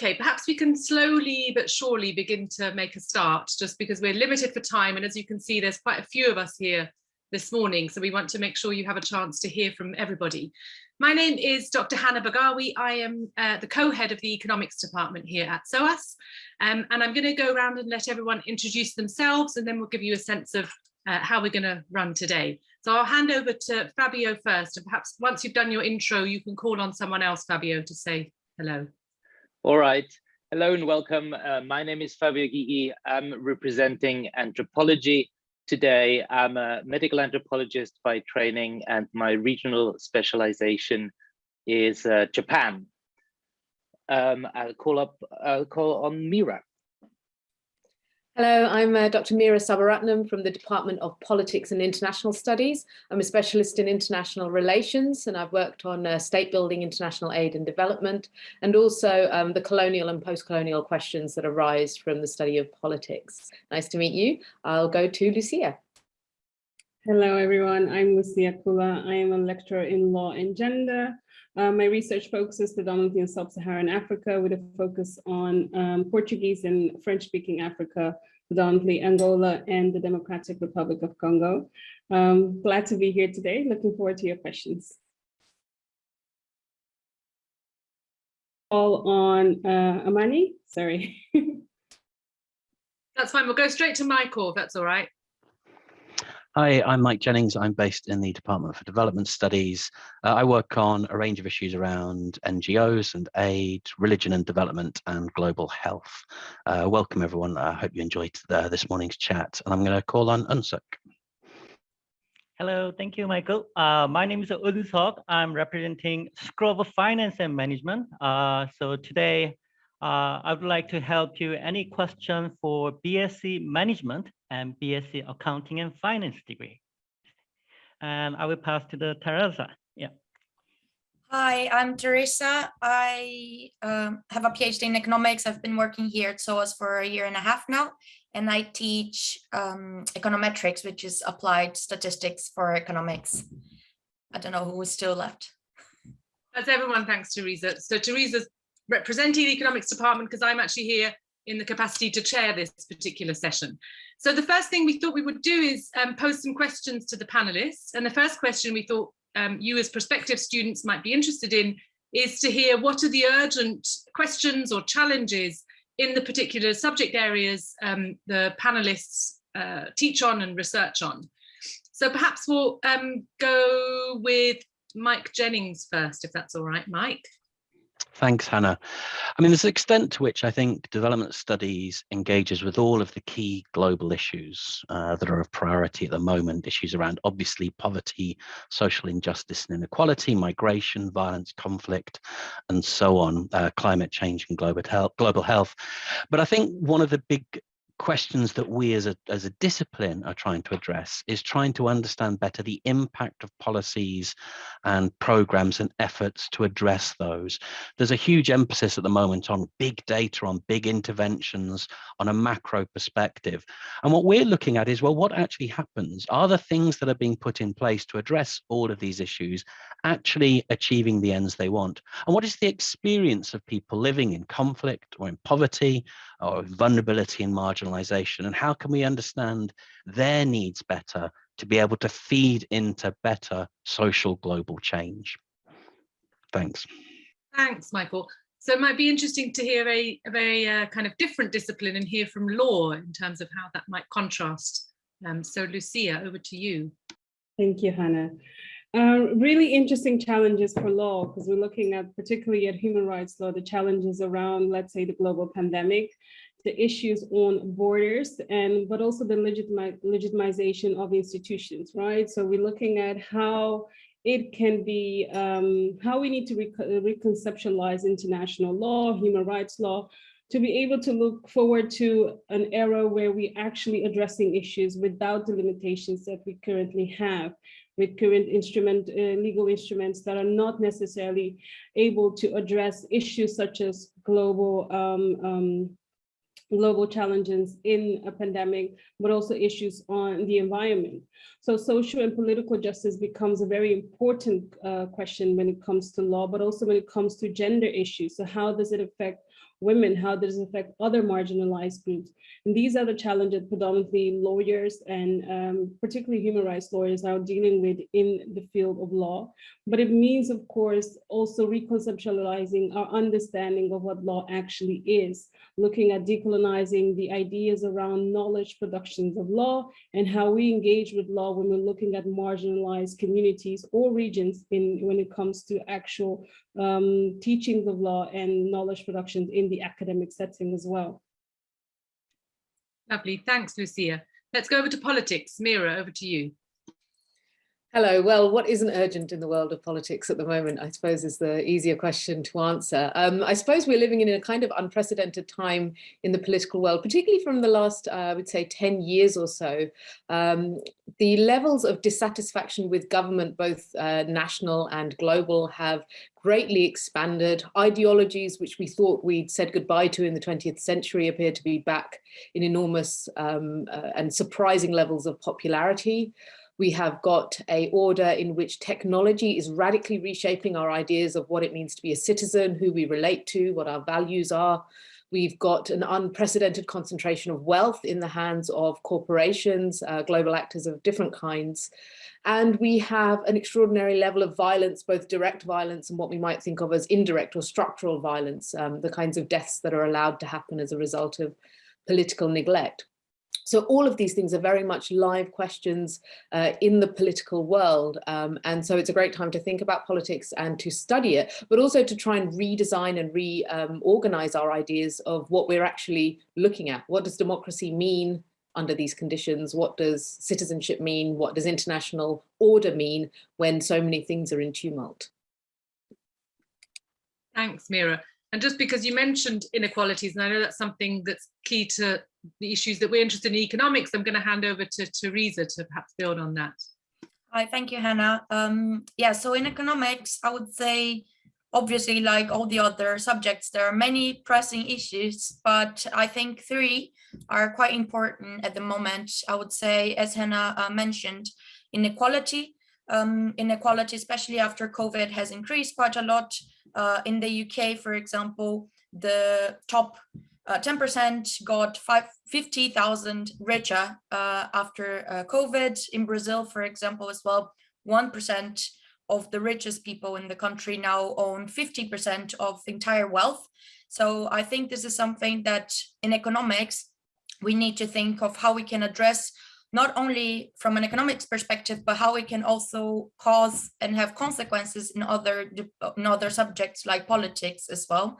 Okay, perhaps we can slowly but surely begin to make a start just because we're limited for time. And as you can see, there's quite a few of us here this morning. So we want to make sure you have a chance to hear from everybody. My name is Dr. Hannah Bargawi. I am uh, the co-head of the economics department here at SOAS. Um, and I'm going to go around and let everyone introduce themselves and then we'll give you a sense of uh, how we're going to run today. So I'll hand over to Fabio first and perhaps once you've done your intro, you can call on someone else, Fabio, to say hello. All right. Hello and welcome. Uh, my name is Fabio Gygi. I'm representing anthropology today. I'm a medical anthropologist by training and my regional specialization is uh, Japan. Um, I'll call up, I'll call on Meera. Hello, I'm uh, Dr. Meera Sabaratnam from the Department of Politics and International Studies. I'm a specialist in international relations and I've worked on uh, state building, international aid and development, and also um, the colonial and post-colonial questions that arise from the study of politics. Nice to meet you. I'll go to Lucia. Hello, everyone. I'm Lucia Kula. I am a lecturer in law and gender. Uh, my research focuses predominantly in sub-Saharan Africa with a focus on um, Portuguese and French-speaking Africa, predominantly Angola and the Democratic Republic of Congo. Um, glad to be here today. Looking forward to your questions. All on uh, Amani, sorry. that's fine. We'll go straight to Michael, if that's all right. Hi, I'm Mike Jennings. I'm based in the Department for Development Studies. Uh, I work on a range of issues around NGOs and aid, religion and development, and global health. Uh, welcome, everyone. I hope you enjoyed uh, this morning's chat. And I'm going to call on Unsuk. Hello, thank you, Michael. Uh, my name is Udusok. I'm representing School of Finance and Management. Uh, so today, uh, I would like to help you any question for BSc Management and BSc Accounting and Finance degree. And I will pass to the Teresa. Yeah. Hi, I'm Teresa. I um, have a PhD in economics. I've been working here at SOAS for a year and a half now, and I teach um, econometrics, which is applied statistics for economics. I don't know who is still left. That's everyone, thanks, Teresa. So Teresa's representing the economics department because I'm actually here in the capacity to chair this particular session. So the first thing we thought we would do is um, pose some questions to the panelists. And the first question we thought um, you as prospective students might be interested in is to hear what are the urgent questions or challenges in the particular subject areas um, the panelists uh, teach on and research on. So perhaps we'll um, go with Mike Jennings first, if that's all right, Mike. Thanks, Hannah. I mean, there's an extent to which I think development studies engages with all of the key global issues uh, that are of priority at the moment, issues around obviously poverty, social injustice and inequality, migration, violence, conflict, and so on, uh, climate change and global health, global health. But I think one of the big questions that we as a, as a discipline are trying to address is trying to understand better the impact of policies and programs and efforts to address those. There's a huge emphasis at the moment on big data, on big interventions, on a macro perspective. And what we're looking at is, well, what actually happens? Are the things that are being put in place to address all of these issues actually achieving the ends they want? And what is the experience of people living in conflict or in poverty or vulnerability and marginalization? And how can we understand their needs better to be able to feed into better social global change? Thanks. Thanks, Michael. So it might be interesting to hear a, a very uh, kind of different discipline and hear from law in terms of how that might contrast. Um, so Lucia, over to you. Thank you, Hannah. Uh, really interesting challenges for law because we're looking at particularly at human rights law, the challenges around, let's say, the global pandemic, the issues on borders, and but also the legitimi legitimization of institutions, right? So we're looking at how it can be, um, how we need to re reconceptualize international law, human rights law, to be able to look forward to an era where we're actually addressing issues without the limitations that we currently have with current instrument, uh, legal instruments that are not necessarily able to address issues such as global um, um, global challenges in a pandemic, but also issues on the environment. So social and political justice becomes a very important uh, question when it comes to law, but also when it comes to gender issues. So how does it affect women, how does it affect other marginalized groups? And these are the challenges predominantly lawyers and um, particularly human rights lawyers are dealing with in the field of law. But it means, of course, also reconceptualizing our understanding of what law actually is, looking at decolonizing the ideas around knowledge productions of law and how we engage with law when we're looking at marginalized communities or regions in when it comes to actual um, teachings of law and knowledge productions in the academic setting as well. Lovely, thanks, Lucia. Let's go over to politics. Meera, over to you. Hello. Well, what isn't urgent in the world of politics at the moment, I suppose, is the easier question to answer. Um, I suppose we're living in a kind of unprecedented time in the political world, particularly from the last, uh, I would say, 10 years or so. Um, the levels of dissatisfaction with government, both uh, national and global, have greatly expanded. Ideologies which we thought we'd said goodbye to in the 20th century appear to be back in enormous um, uh, and surprising levels of popularity. We have got a order in which technology is radically reshaping our ideas of what it means to be a citizen, who we relate to, what our values are. We've got an unprecedented concentration of wealth in the hands of corporations, uh, global actors of different kinds. And we have an extraordinary level of violence, both direct violence and what we might think of as indirect or structural violence, um, the kinds of deaths that are allowed to happen as a result of political neglect. So all of these things are very much live questions uh, in the political world. Um, and so it's a great time to think about politics and to study it, but also to try and redesign and reorganize um, our ideas of what we're actually looking at. What does democracy mean under these conditions? What does citizenship mean? What does international order mean when so many things are in tumult? Thanks, Meera. And just because you mentioned inequalities, and I know that's something that's key to the issues that we're interested in economics, I'm going to hand over to Teresa to perhaps build on that. Hi, thank you, Hannah. Um, yeah, so in economics, I would say, obviously, like all the other subjects, there are many pressing issues, but I think three are quite important at the moment. I would say, as Hannah uh, mentioned, inequality. Um, inequality, especially after COVID, has increased quite a lot. Uh, in the UK, for example, the top 10% uh, got 50,000 richer uh, after uh, COVID. In Brazil, for example, as well, 1% of the richest people in the country now own 50% of entire wealth. So I think this is something that in economics, we need to think of how we can address not only from an economics perspective, but how we can also cause and have consequences in other, in other subjects like politics as well.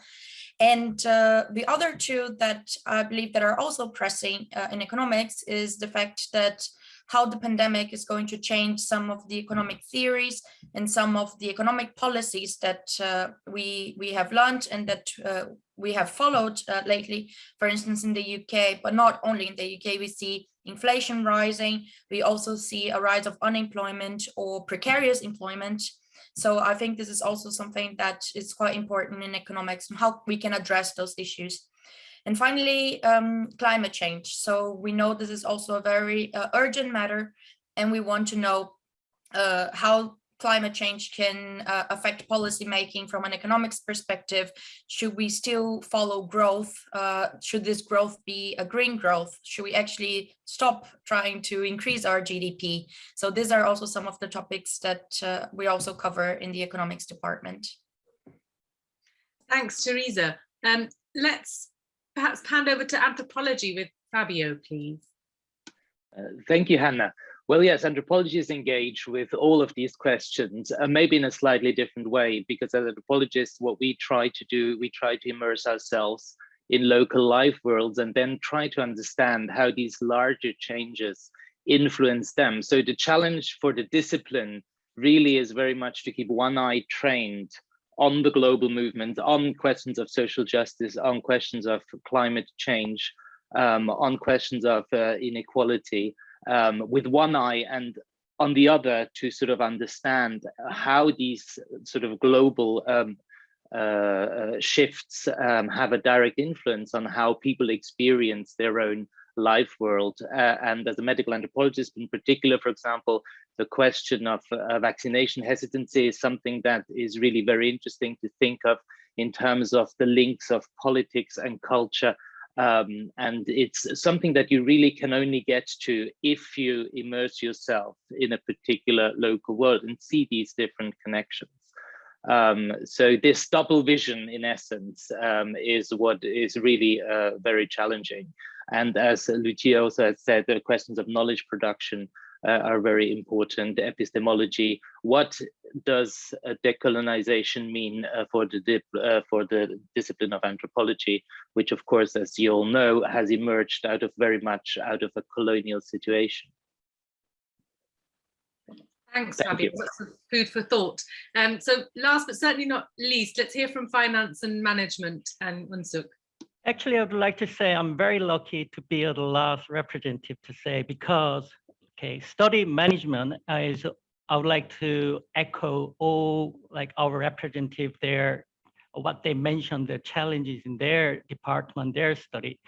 And uh, the other two that I believe that are also pressing uh, in economics is the fact that how the pandemic is going to change some of the economic theories and some of the economic policies that uh, we we have learned and that uh, we have followed uh, lately, for instance, in the UK, but not only in the UK, we see inflation rising. We also see a rise of unemployment or precarious employment so I think this is also something that is quite important in economics and how we can address those issues. And finally, um, climate change. So we know this is also a very uh, urgent matter and we want to know uh, how climate change can uh, affect policy making from an economics perspective? Should we still follow growth? Uh, should this growth be a green growth? Should we actually stop trying to increase our GDP? So these are also some of the topics that uh, we also cover in the economics department. Thanks, Teresa. Um, let's perhaps hand over to anthropology with Fabio, please. Uh, thank you, Hannah. Well, yes, anthropologists engage with all of these questions, uh, maybe in a slightly different way, because as anthropologists, what we try to do, we try to immerse ourselves in local life worlds and then try to understand how these larger changes influence them. So the challenge for the discipline really is very much to keep one eye trained on the global movement, on questions of social justice, on questions of climate change, um, on questions of uh, inequality, um, with one eye and on the other to sort of understand how these sort of global um, uh, uh, shifts um, have a direct influence on how people experience their own life world. Uh, and as a medical anthropologist in particular, for example, the question of uh, vaccination hesitancy is something that is really very interesting to think of in terms of the links of politics and culture. Um, and it's something that you really can only get to if you immerse yourself in a particular local world and see these different connections. Um, so this double vision, in essence, um, is what is really uh, very challenging. And as Lucia also has said, the questions of knowledge production uh, are very important. Epistemology, what does decolonization mean uh, for the uh, for the discipline of anthropology, which of course, as you all know, has emerged out of very much out of a colonial situation. Thanks, Thank Fabio. you. Lots of food for thought. Um, so last but certainly not least, let's hear from finance and management and Unsuk. Actually, I would like to say I'm very lucky to be the last representative to say because, okay, study management is, I would like to echo all like our representative there, what they mentioned, the challenges in their department, their study.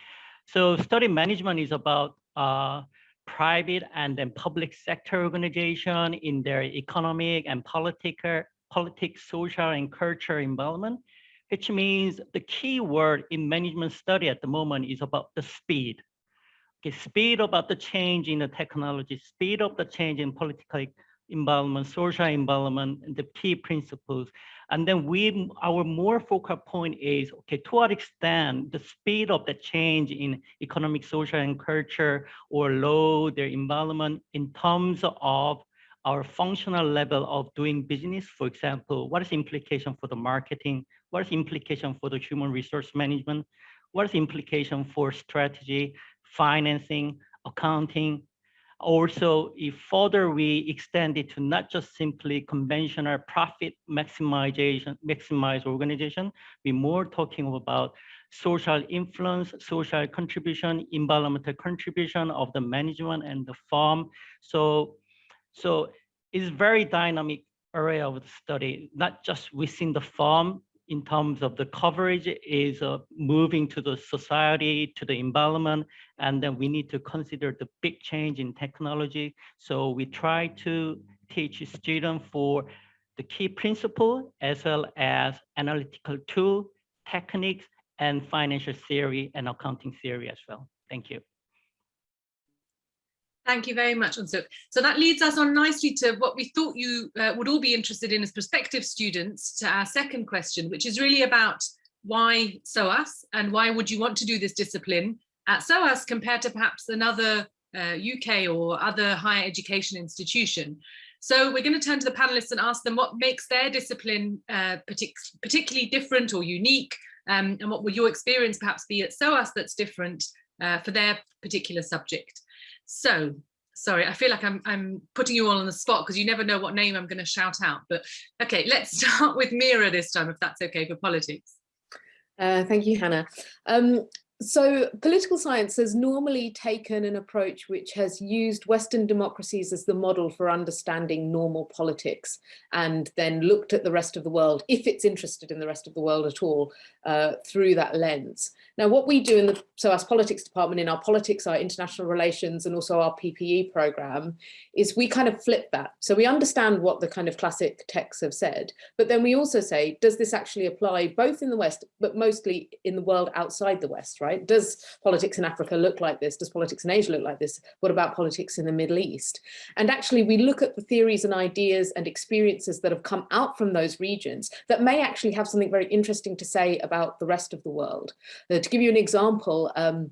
So study management is about uh, private and then public sector organization in their economic and political, politics, social and cultural involvement, which means the key word in management study at the moment is about the speed. Okay, speed about the change in the technology, speed of the change in political environment, social environment, and the key principles. And then we, our more focal point is, okay, to what extent the speed of the change in economic, social, and culture or law, their involvement in terms of our functional level of doing business, for example, what is implication for the marketing? What is implication for the human resource management? What is implication for strategy, financing, accounting, also, if further we extend it to not just simply conventional profit maximization, maximize organization, we're more talking about social influence, social contribution, environmental contribution of the management and the farm. So, so it's very dynamic area of the study, not just within the farm, in terms of the coverage is uh, moving to the society, to the environment, and then we need to consider the big change in technology. So we try to teach students for the key principle as well as analytical tool, techniques, and financial theory and accounting theory as well. Thank you. Thank you very much, Unsuk. So that leads us on nicely to what we thought you uh, would all be interested in as prospective students to our second question, which is really about why SOAS and why would you want to do this discipline at SOAS compared to perhaps another uh, UK or other higher education institution. So we're going to turn to the panelists and ask them what makes their discipline uh, partic particularly different or unique um, and what would your experience perhaps be at SOAS that's different uh, for their particular subject. So, sorry, I feel like I'm, I'm putting you all on the spot because you never know what name I'm going to shout out. But okay, let's start with Meera this time, if that's okay for politics. Uh, thank you, Hannah. Um, so political science has normally taken an approach which has used Western democracies as the model for understanding normal politics and then looked at the rest of the world, if it's interested in the rest of the world at all, uh, through that lens. Now, what we do in the SOAS politics department in our politics, our international relations, and also our PPE program is we kind of flip that. So we understand what the kind of classic texts have said, but then we also say, does this actually apply both in the West, but mostly in the world outside the West, right? Does politics in Africa look like this? Does politics in Asia look like this? What about politics in the Middle East? And actually we look at the theories and ideas and experiences that have come out from those regions that may actually have something very interesting to say about the rest of the world. Uh, to give you an example, um,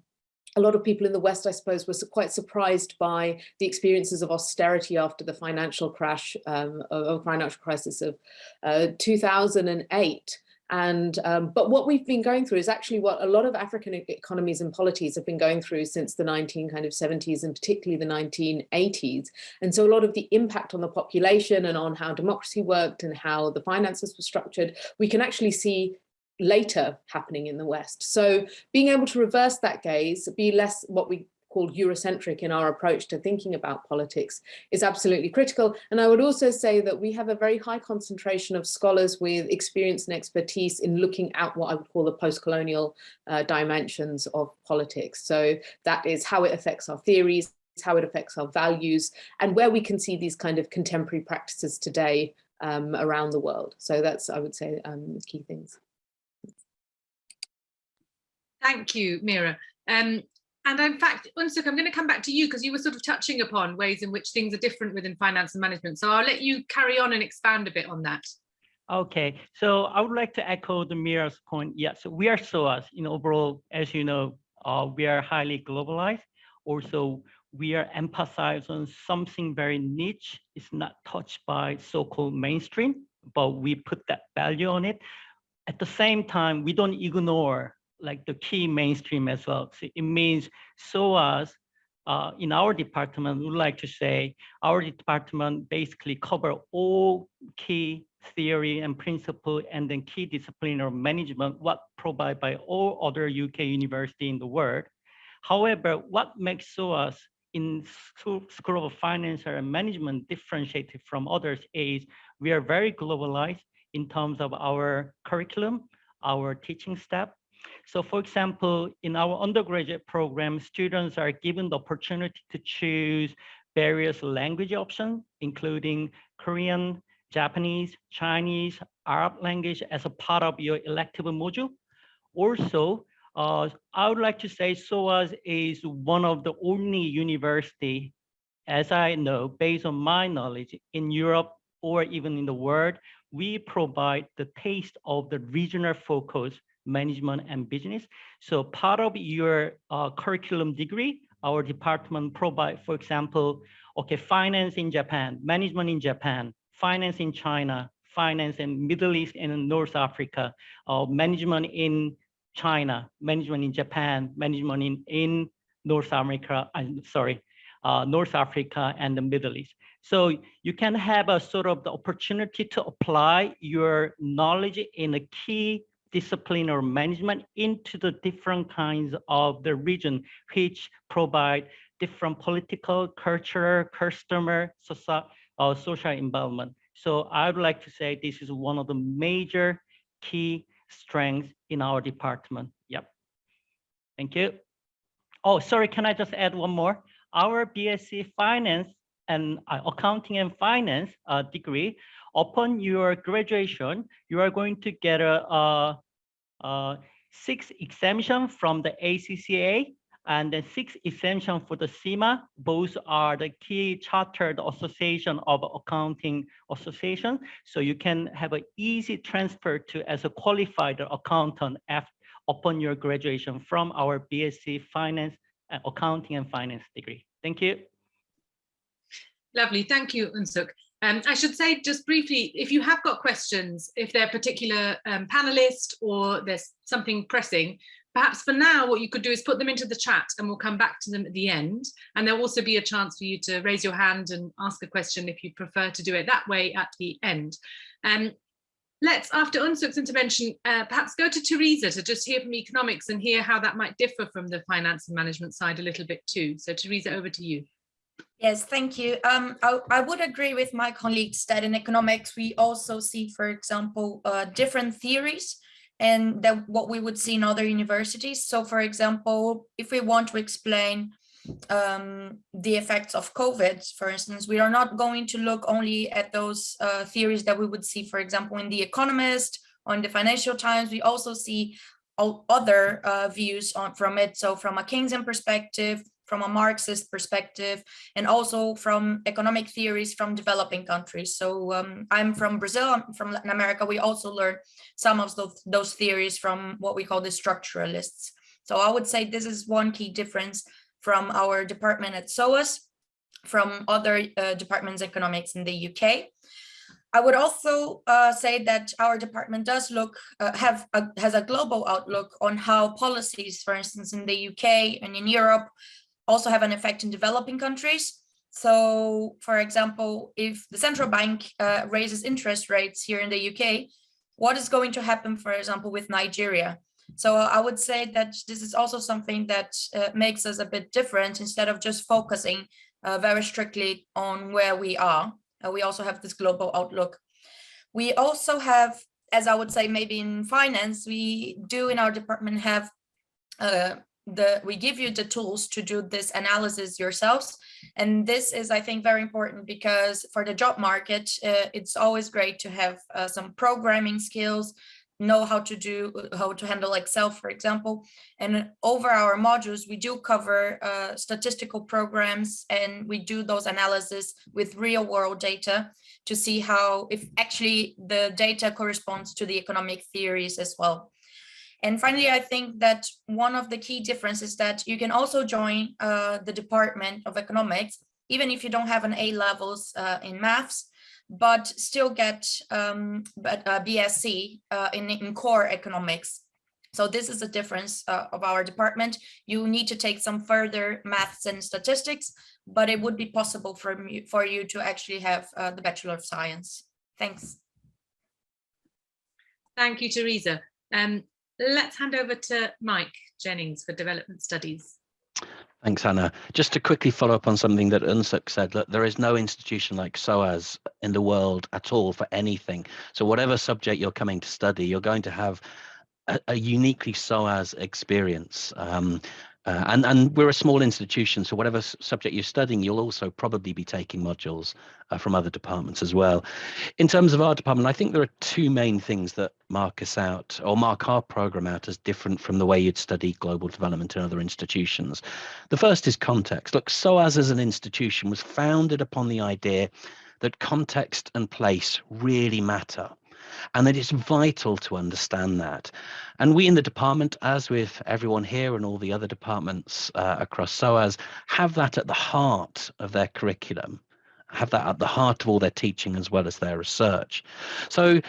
a lot of people in the West, I suppose, were quite surprised by the experiences of austerity after the financial crash, um, of financial crisis of uh, 2008. And um, but what we've been going through is actually what a lot of African economies and polities have been going through since the 19 kind of 70s and particularly the 1980s. And so a lot of the impact on the population and on how democracy worked and how the finances were structured, we can actually see later happening in the West. So being able to reverse that gaze, be less what we call Eurocentric in our approach to thinking about politics is absolutely critical. And I would also say that we have a very high concentration of scholars with experience and expertise in looking at what I would call the post-colonial uh, dimensions of politics. So that is how it affects our theories, how it affects our values, and where we can see these kind of contemporary practices today um, around the world. So that's, I would say, um, key things. Thank you, Meera. Um, and in fact, Unsuk, I'm going to come back to you because you were sort of touching upon ways in which things are different within finance and management. So I'll let you carry on and expand a bit on that. Okay, so I would like to echo the Meera's point. Yes, we are SOAS. Know, overall, as you know, uh, we are highly globalized. Also, we are emphasized on something very niche. It's not touched by so-called mainstream, but we put that value on it. At the same time, we don't ignore like the key mainstream as well. So it means SOAS uh, in our department, would like to say our department basically cover all key theory and principle and then key discipline of management, what provided by all other UK university in the world. However, what makes SOAS in School of Finance and Management differentiated from others is we are very globalized in terms of our curriculum, our teaching staff, so for example, in our undergraduate program, students are given the opportunity to choose various language options, including Korean, Japanese, Chinese, Arab language as a part of your elective module. Also, uh, I would like to say SOAS is one of the only university, as I know, based on my knowledge in Europe or even in the world, we provide the taste of the regional focus management and business. So part of your uh, curriculum degree, our department provide, for example, okay, finance in Japan, management in Japan, finance in China, finance in Middle East and North Africa, uh, management in China, management in Japan, management in, in North America, I'm sorry, uh, North Africa and the Middle East. So you can have a sort of the opportunity to apply your knowledge in a key discipline or management into the different kinds of the region, which provide different political, cultural, customer, social, uh, social involvement. So I would like to say this is one of the major key strengths in our department. Yep. Thank you. Oh, sorry, can I just add one more? Our BSc Finance and uh, Accounting and Finance uh, degree upon your graduation, you are going to get a, a, a six exemption from the ACCA and the six exemption for the CIMA. Both are the key chartered association of accounting association. So you can have an easy transfer to as a qualified accountant after, upon your graduation from our BSc Finance, uh, Accounting and Finance degree. Thank you. Lovely, thank you, Unsuk. Um, I should say just briefly, if you have got questions, if they're a particular um, panelist or there's something pressing, perhaps for now what you could do is put them into the chat and we'll come back to them at the end. And there'll also be a chance for you to raise your hand and ask a question if you prefer to do it that way at the end. Um, let's, after Unsuk's intervention, uh, perhaps go to Teresa to just hear from economics and hear how that might differ from the finance and management side a little bit too. So Teresa, over to you. Yes, thank you. Um, I, I, would agree with my colleagues that in economics, we also see, for example, uh, different theories and that what we would see in other universities. So for example, if we want to explain um, the effects of COVID, for instance, we are not going to look only at those uh, theories that we would see, for example, in The Economist, or in the Financial Times, we also see all other uh, views on from it. So from a Keynesian perspective, from a Marxist perspective, and also from economic theories from developing countries. So um, I'm from Brazil, I'm from Latin America. We also learn some of those, those theories from what we call the structuralists. So I would say this is one key difference from our department at SOAS, from other uh, departments economics in the UK. I would also uh, say that our department does look uh, have a, has a global outlook on how policies, for instance, in the UK and in Europe, also have an effect in developing countries. So, for example, if the central bank uh, raises interest rates here in the UK, what is going to happen, for example, with Nigeria? So I would say that this is also something that uh, makes us a bit different instead of just focusing uh, very strictly on where we are. Uh, we also have this global outlook. We also have, as I would say, maybe in finance, we do in our department have uh, the we give you the tools to do this analysis yourselves and this is i think very important because for the job market uh, it's always great to have uh, some programming skills know how to do how to handle Excel, for example. And over our modules, we do cover uh, statistical programs and we do those analysis with real world data to see how if actually the data corresponds to the economic theories as well. And finally, I think that one of the key differences is that you can also join uh, the Department of Economics, even if you don't have an A levels uh, in maths, but still get um, a BSc uh, in, in core economics. So this is the difference uh, of our department. You need to take some further maths and statistics, but it would be possible for, me, for you to actually have uh, the Bachelor of Science. Thanks. Thank you, Teresa. Um, let's hand over to Mike Jennings for Development Studies. Thanks, Hannah. Just to quickly follow up on something that Unsuk said, that there is no institution like SOAS in the world at all for anything. So whatever subject you're coming to study, you're going to have a, a uniquely SOAS experience. Um, uh, and, and we're a small institution, so whatever subject you're studying, you'll also probably be taking modules uh, from other departments as well. In terms of our department, I think there are two main things that mark us out or mark our program out as different from the way you'd study global development in other institutions. The first is context. Look, SOAS as an institution was founded upon the idea that context and place really matter and that it's vital to understand that. And we in the department, as with everyone here and all the other departments uh, across SOAS, have that at the heart of their curriculum, have that at the heart of all their teaching as well as their research. So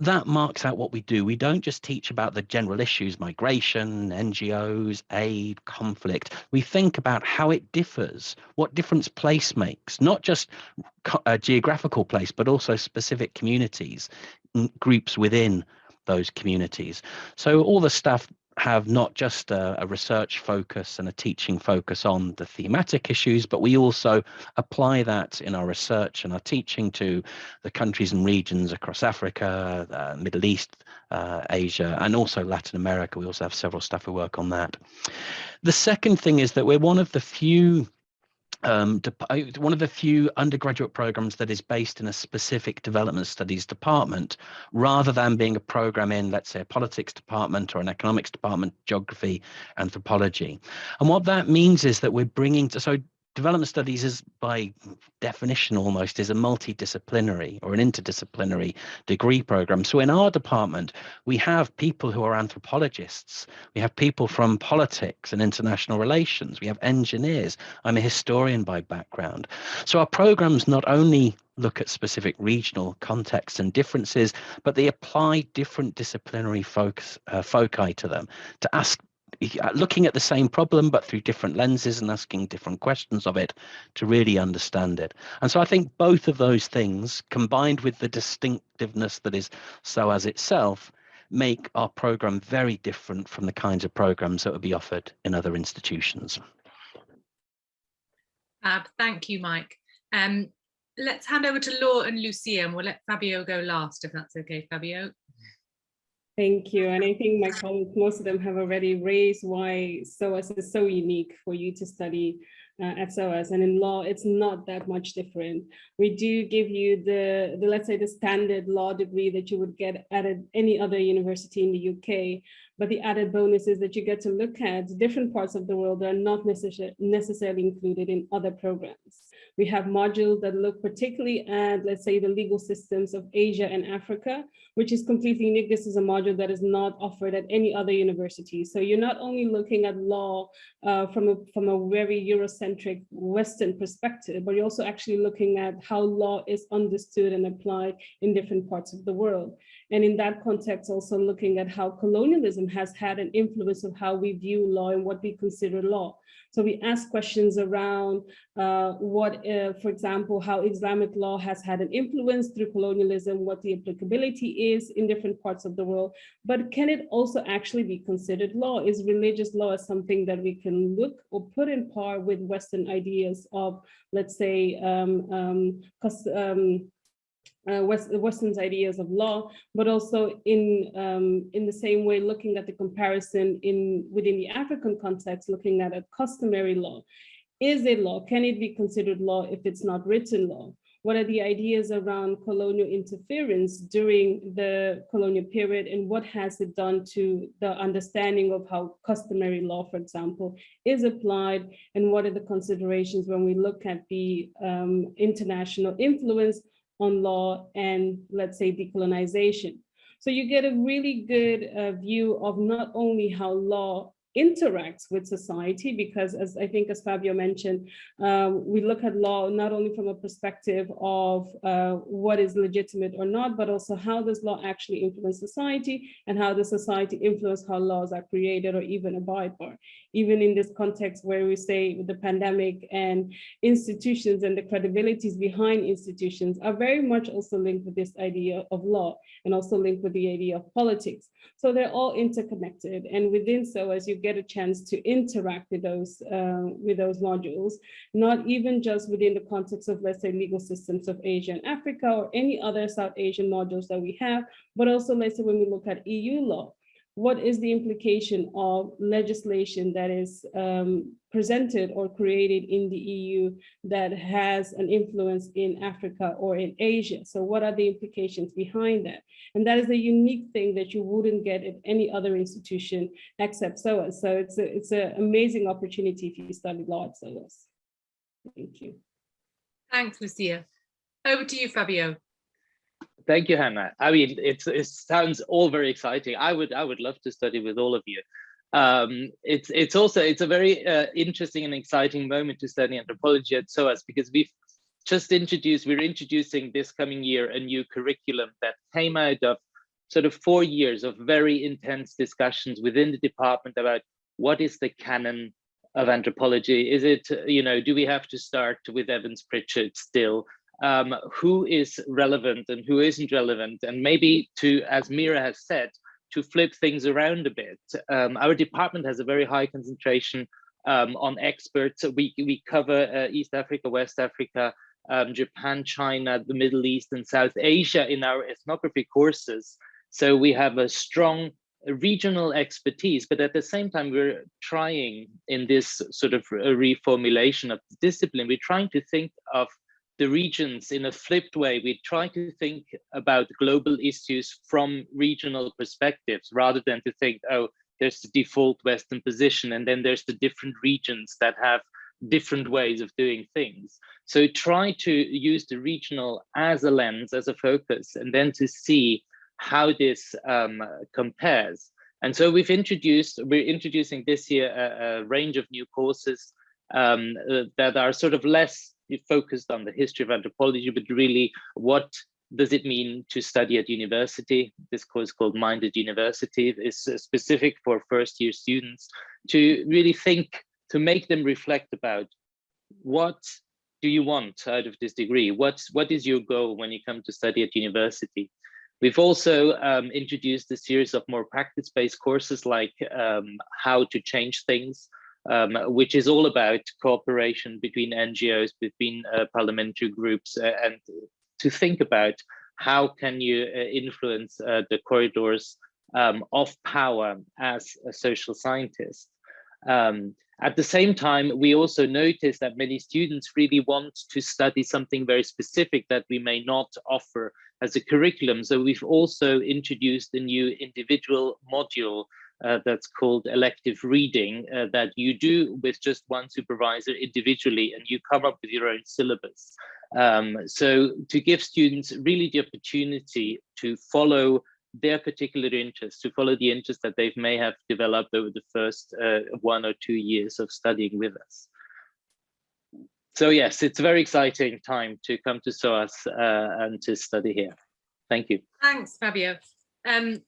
that marks out what we do. We don't just teach about the general issues, migration, NGOs, aid, conflict. We think about how it differs, what difference place makes, not just a uh, geographical place, but also specific communities, groups within those communities. So all the staff have not just a, a, research focus and a teaching focus on the thematic issues, but we also apply that in our research and our teaching to the countries and regions across Africa, uh, Middle East, uh, Asia, and also Latin America. We also have several staff who work on that. The second thing is that we're one of the few um, one of the few undergraduate programs that is based in a specific development studies department rather than being a program in let's say a politics department or an economics department geography anthropology. And what that means is that we're bringing to so development studies is by definition almost is a multidisciplinary or an interdisciplinary degree program. So in our department we have people who are anthropologists. We have people from politics and international relations. We have engineers. I'm a historian by background. So our programs not only look at specific regional contexts and differences, but they apply different disciplinary focus, uh, foci to them. To ask looking at the same problem but through different lenses and asking different questions of it to really understand it. And so i think both of those things combined with the distinctiveness that is SOAS itself make our program very different from the kinds of programs that would be offered in other institutions. Uh, thank you mike. Um, let's hand over to law and lucia and we'll let fabio go last if that's okay fabio Thank you. And I think my colleagues, most of them have already raised why SOAS is so unique for you to study uh, at SOAS. And in law, it's not that much different. We do give you the, the, let's say, the standard law degree that you would get at any other university in the UK. But the added bonus is that you get to look at different parts of the world that are not necessar necessarily included in other programs. We have modules that look particularly at, let's say, the legal systems of Asia and Africa, which is completely unique. This is a module that is not offered at any other university. So you're not only looking at law uh, from, a, from a very Eurocentric Western perspective, but you're also actually looking at how law is understood and applied in different parts of the world. And in that context, also looking at how colonialism has had an influence of how we view law and what we consider law. So we ask questions around uh, what, uh, for example, how Islamic law has had an influence through colonialism, what the applicability is in different parts of the world, but can it also actually be considered law? Is religious law something that we can look or put in par with Western ideas of, let's say, um, um, um uh, West, Western's ideas of law, but also in um, in the same way, looking at the comparison in within the African context, looking at a customary law. Is it law? Can it be considered law if it's not written law? what are the ideas around colonial interference during the colonial period and what has it done to the understanding of how customary law, for example, is applied and what are the considerations when we look at the um, international influence on law and let's say decolonization. So you get a really good uh, view of not only how law interacts with society because as I think as Fabio mentioned, um, we look at law not only from a perspective of uh, what is legitimate or not, but also how does law actually influence society and how does society influence how laws are created or even abide by. Even in this context where we say the pandemic and institutions and the credibilities behind institutions are very much also linked with this idea of law and also linked with the idea of politics. So they're all interconnected and within SOAS you get a chance to interact with those uh, with those modules, not even just within the context of, let's say, legal systems of Asia and Africa or any other South Asian modules that we have, but also let's say when we look at EU law, what is the implication of legislation that is um, presented or created in the EU that has an influence in Africa or in Asia? So what are the implications behind that? And that is a unique thing that you wouldn't get at any other institution except SOAS. So it's it's an amazing opportunity if you study law at SOAS. Thank you. Thanks, Lucia. Over to you, Fabio. Thank you, Hannah. I mean, it's, it sounds all very exciting. I would I would love to study with all of you. Um, it's it's also it's a very uh, interesting and exciting moment to study anthropology at SOAS because we've just introduced we're introducing this coming year a new curriculum that came out of sort of four years of very intense discussions within the department about what is the canon of anthropology is it you know do we have to start with evans pritchard still um, who is relevant and who isn't relevant, and maybe to, as Meera has said, to flip things around a bit. Um, our department has a very high concentration um, on experts. We, we cover uh, East Africa, West Africa, um, Japan, China, the Middle East, and South Asia in our ethnography courses. So we have a strong regional expertise, but at the same time, we're trying in this sort of reformulation of the discipline, we're trying to think of the regions in a flipped way. We try to think about global issues from regional perspectives rather than to think, oh, there's the default Western position and then there's the different regions that have different ways of doing things. So try to use the regional as a lens, as a focus, and then to see how this um, compares. And so we've introduced, we're introducing this year a, a range of new courses um, uh, that are sort of less focused on the history of anthropology, but really what does it mean to study at university? This course called Minded University is specific for first year students to really think, to make them reflect about what do you want out of this degree? What's, what is your goal when you come to study at university? We've also um, introduced a series of more practice-based courses like um, how to change things, um, which is all about cooperation between NGOs, between uh, parliamentary groups, uh, and to think about how can you uh, influence uh, the corridors um, of power as a social scientist. Um, at the same time, we also notice that many students really want to study something very specific that we may not offer as a curriculum. So we've also introduced a new individual module uh, that's called elective reading uh, that you do with just one supervisor individually and you come up with your own syllabus. Um, so to give students really the opportunity to follow their particular interests, to follow the interests that they may have developed over the first uh, one or two years of studying with us. So yes, it's a very exciting time to come to SOAS uh, and to study here. Thank you. Thanks, Fabio. Um,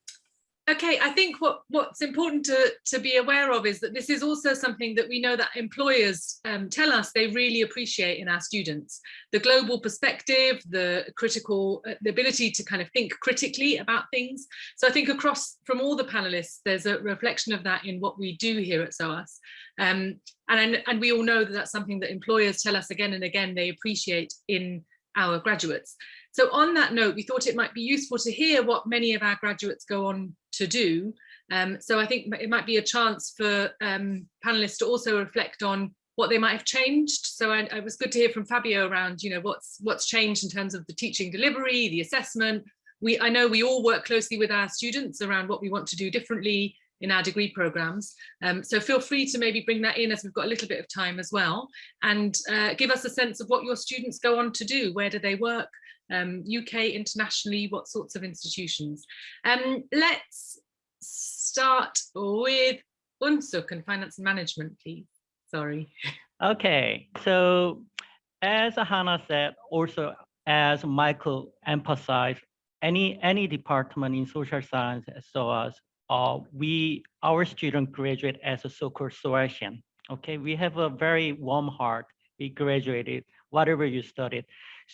Okay, I think what, what's important to, to be aware of is that this is also something that we know that employers um, tell us they really appreciate in our students. The global perspective, the critical, uh, the ability to kind of think critically about things. So I think across from all the panelists, there's a reflection of that in what we do here at SOAS. Um, and, and we all know that that's something that employers tell us again and again they appreciate in our graduates. So on that note, we thought it might be useful to hear what many of our graduates go on to do. Um, so I think it might be a chance for um, panelists to also reflect on what they might have changed. So I, it was good to hear from Fabio around, you know, what's what's changed in terms of the teaching delivery, the assessment. We I know we all work closely with our students around what we want to do differently in our degree programs. Um, so feel free to maybe bring that in as we've got a little bit of time as well and uh, give us a sense of what your students go on to do. Where do they work? Um, UK, internationally, what sorts of institutions? Um, let's start with Unsuk and finance and management, please. Sorry. Okay, so as Hannah said, also as Michael emphasized, any any department in social science so as uh, we our student graduate as a so-called Soasian. Okay, we have a very warm heart. We graduated whatever you studied.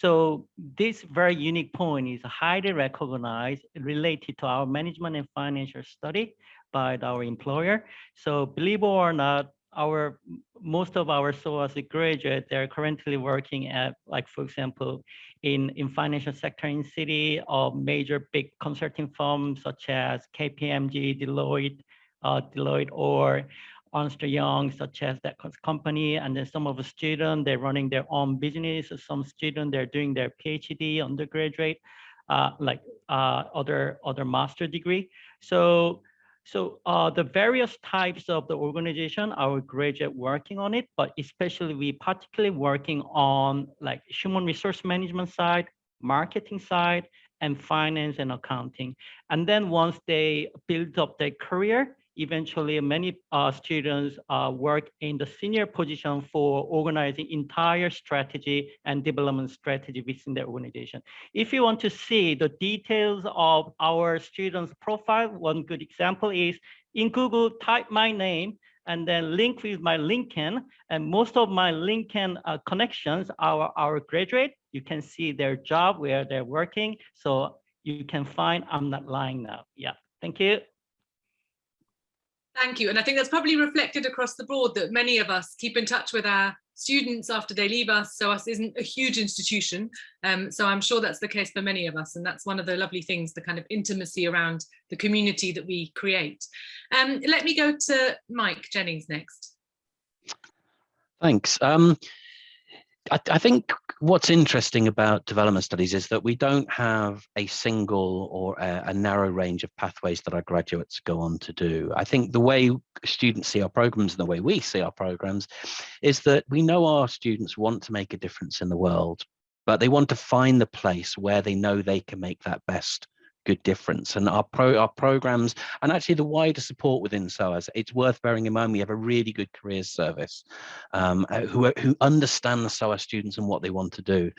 So this very unique point is highly recognized related to our management and financial study by our employer. So believe it or not, our most of our SOAS graduate, they're currently working at, like, for example, in, in financial sector in city or major big consulting firms such as KPMG, Deloitte, uh, Deloitte, or Ernst Young, such as that company. And then some of the students, they're running their own business. Some students, they're doing their PhD undergraduate, uh, like uh, other, other master degree. So so uh, the various types of the organization, our graduate working on it, but especially we particularly working on like human resource management side, marketing side, and finance and accounting. And then once they build up their career, eventually many uh, students uh, work in the senior position for organizing entire strategy and development strategy within the organization. If you want to see the details of our students profile, one good example is in Google, type my name and then link with my LinkedIn. And most of my LinkedIn uh, connections are our graduate. You can see their job where they're working. So you can find I'm not lying now. Yeah, thank you. Thank you. And I think that's probably reflected across the board that many of us keep in touch with our students after they leave us. SOAS isn't a huge institution. Um, so I'm sure that's the case for many of us. And that's one of the lovely things, the kind of intimacy around the community that we create. Um, let me go to Mike Jennings next. Thanks. Um, I, I, think what's interesting about development studies is that we don't have a single or a, a, narrow range of pathways that our graduates go on to do. I think the way students see our programs and the way we see our programs is that we know our students want to make a difference in the world, but they want to find the place where they know they can make that best good difference. And our pro our programs and actually the wider support within SOAS, it's worth bearing in mind we have a really good careers service um, uh, who, who understand the SOAS students and what they want to do.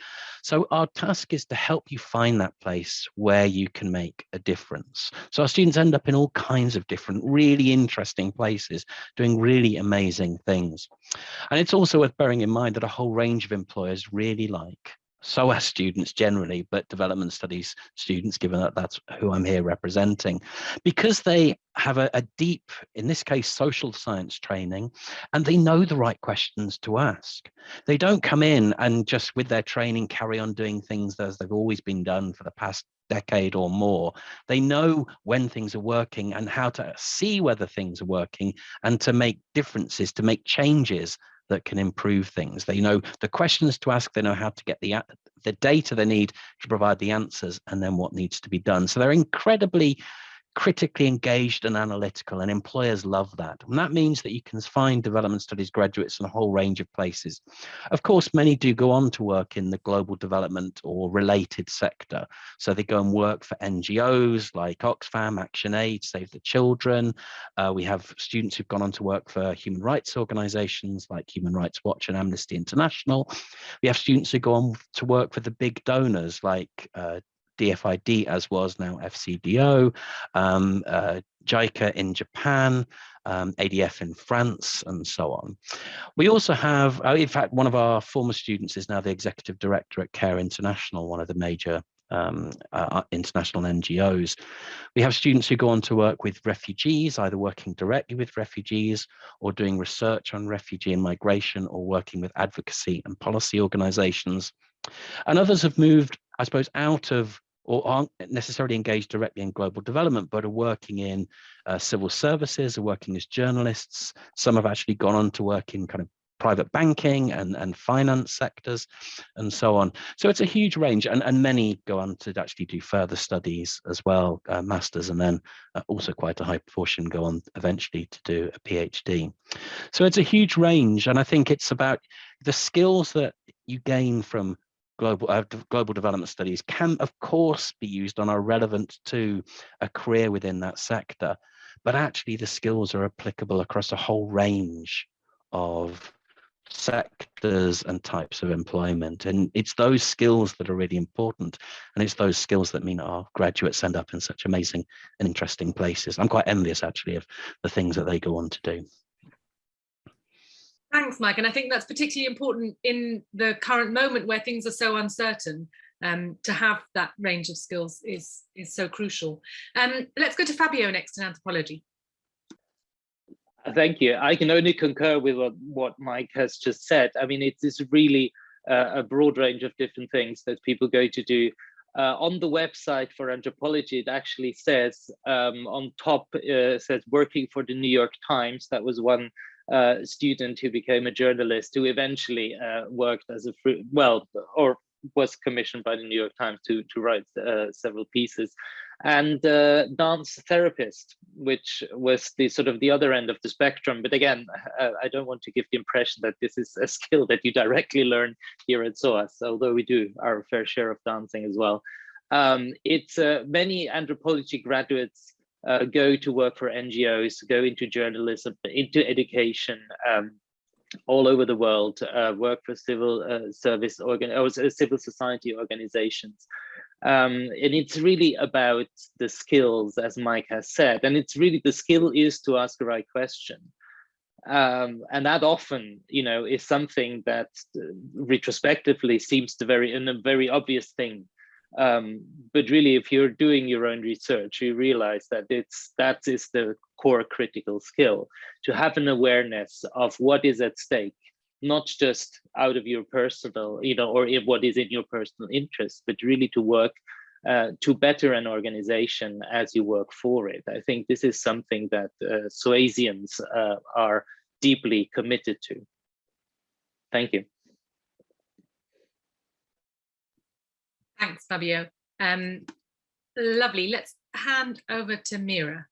So our task is to help you find that place where you can make a difference. So our students end up in all kinds of different, really interesting places, doing really amazing things. And it's also worth bearing in mind that a whole range of employers really like SOAS students generally, but development studies students, given that that's who I'm here representing, because they have a, a, deep, in this case, social science training, and they know the right questions to ask. They don't come in and just with their training carry on doing things as they've always been done for the past decade or more. They know when things are working and how to see whether things are working and to make differences, to make changes that can improve things. They know the questions to ask, they know how to get the, the data they need to provide the answers and then what needs to be done. So they're incredibly critically engaged and analytical and employers love that. And that means that you can find development studies graduates in a whole range of places. Of course many do go on to work in the global development or related sector. So they go and work for ngos like oxfam action aid save the children. Uh, we have students who've gone on to work for human rights organizations like human rights watch and amnesty international. We have students who go on to work for the big donors like uh, DFID as was now FCDO, um, uh, JICA in Japan, um, ADF in France, and so on. We also have, uh, in fact, one of our former students is now the executive director at CARE International, one of the major um, uh, uh international NGOs. We have students who go on to work with refugees, either working directly with refugees or doing research on refugee and migration or working with advocacy and policy organizations. And others have moved, I suppose, out of or aren't necessarily engaged directly in global development, but are working in uh, civil services, are working as journalists. Some have actually gone on to work in kind of private banking and, and finance sectors and so on. So it's a huge range and, and many go on to actually do further studies as well, uh, masters, and then uh, also quite a high proportion go on eventually to do a PhD. So it's a huge range and I think it's about the skills that you gain from global uh, global development studies can of course be used and are relevant to a career within that sector but actually the skills are applicable across a whole range of sectors and types of employment and it's those skills that are really important and it's those skills that mean our graduates end up in such amazing and interesting places. I'm quite envious actually of the things that they go on to do thanks mike and i think that's particularly important in the current moment where things are so uncertain um, to have that range of skills is is so crucial um, let's go to fabio next in anthropology Thank you. I can only concur with what, what Mike has just said. I mean, it is really uh, a broad range of different things that people go to do. Uh, on the website for anthropology, it actually says um, on top, uh, says working for the New York Times. That was one uh, student who became a journalist who eventually uh, worked as a, well, or was commissioned by the New York Times to, to write uh, several pieces and uh, dance therapist, which was the sort of the other end of the spectrum. But again, uh, I don't want to give the impression that this is a skill that you directly learn here at SOAS, although we do our fair share of dancing as well. Um, it's uh, many anthropology graduates uh, go to work for NGOs, go into journalism, into education, um, all over the world, uh, work for civil uh, service organ or civil society organizations. Um, and it's really about the skills, as Mike has said, and it's really the skill is to ask the right question. Um, and that often, you know, is something that uh, retrospectively seems to very and a very obvious thing. Um, but really, if you're doing your own research, you realize that it's that is the core critical skill to have an awareness of what is at stake not just out of your personal, you know, or what is in your personal interest, but really to work uh, to better an organization as you work for it. I think this is something that uh, uh, are deeply committed to. Thank you. Thanks, Fabio. Um, lovely. Let's hand over to Meera.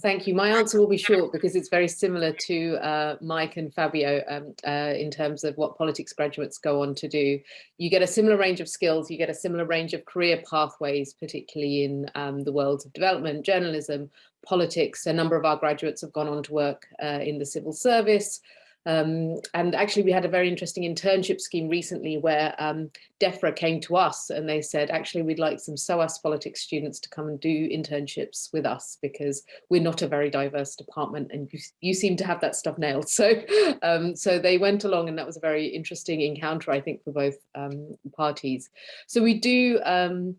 Thank you. My answer will be short because it's very similar to uh, Mike and Fabio um, uh, in terms of what politics graduates go on to do. You get a similar range of skills, you get a similar range of career pathways, particularly in um, the worlds of development, journalism, politics. A number of our graduates have gone on to work uh, in the civil service, um, and actually, we had a very interesting internship scheme recently where um, DEFRA came to us and they said, actually, we'd like some SOAS politics students to come and do internships with us because we're not a very diverse department and you, you seem to have that stuff nailed. So, um, so they went along and that was a very interesting encounter, I think, for both um, parties. So we do um,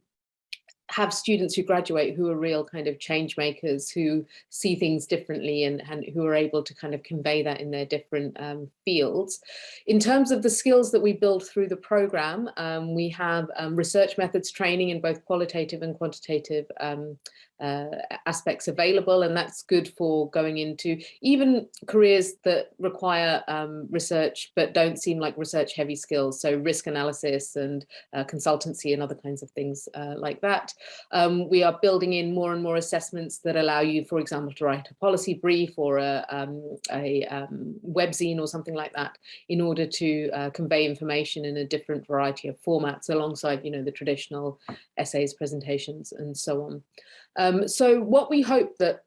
have students who graduate who are real kind of change makers who see things differently and, and who are able to kind of convey that in their different um, fields. In terms of the skills that we build through the program, um, we have um, research methods training in both qualitative and quantitative um, uh, aspects available and that's good for going into even careers that require um, research but don't seem like research heavy skills so risk analysis and uh, consultancy and other kinds of things uh, like that. Um, we are building in more and more assessments that allow you for example to write a policy brief or a, um, a um, webzine or something like that in order to uh, convey information in a different variety of formats alongside you know the traditional essays presentations and so on um, so what we hope that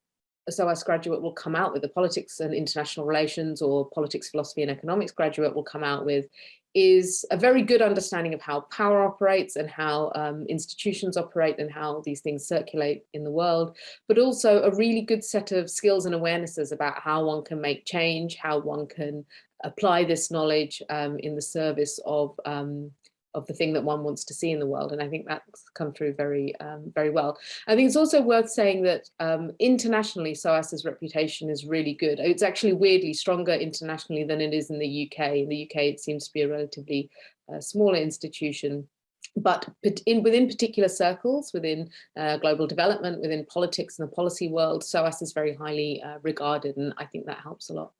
a SOAS graduate will come out with, the politics and international relations or politics, philosophy and economics graduate will come out with is a very good understanding of how power operates and how um, institutions operate and how these things circulate in the world, but also a really good set of skills and awarenesses about how one can make change, how one can apply this knowledge um, in the service of um, of the thing that one wants to see in the world. And I think that's come through very, um, very well. I think it's also worth saying that um, internationally, SOAS's reputation is really good. It's actually weirdly stronger internationally than it is in the UK. In the UK, it seems to be a relatively uh, smaller institution. But in, within particular circles, within uh, global development, within politics and the policy world, SOAS is very highly uh, regarded, and I think that helps a lot.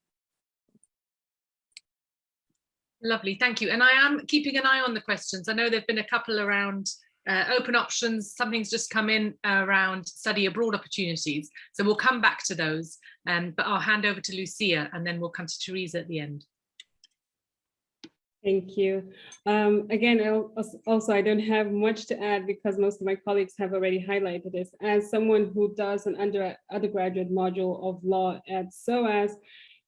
Lovely, thank you. And I am keeping an eye on the questions. I know there've been a couple around uh, open options. Something's just come in around study abroad opportunities. So we'll come back to those. Um, but I'll hand over to Lucia and then we'll come to Teresa at the end. Thank you. Um, again, also, I don't have much to add because most of my colleagues have already highlighted this. As someone who does an under, undergraduate module of law at SOAS,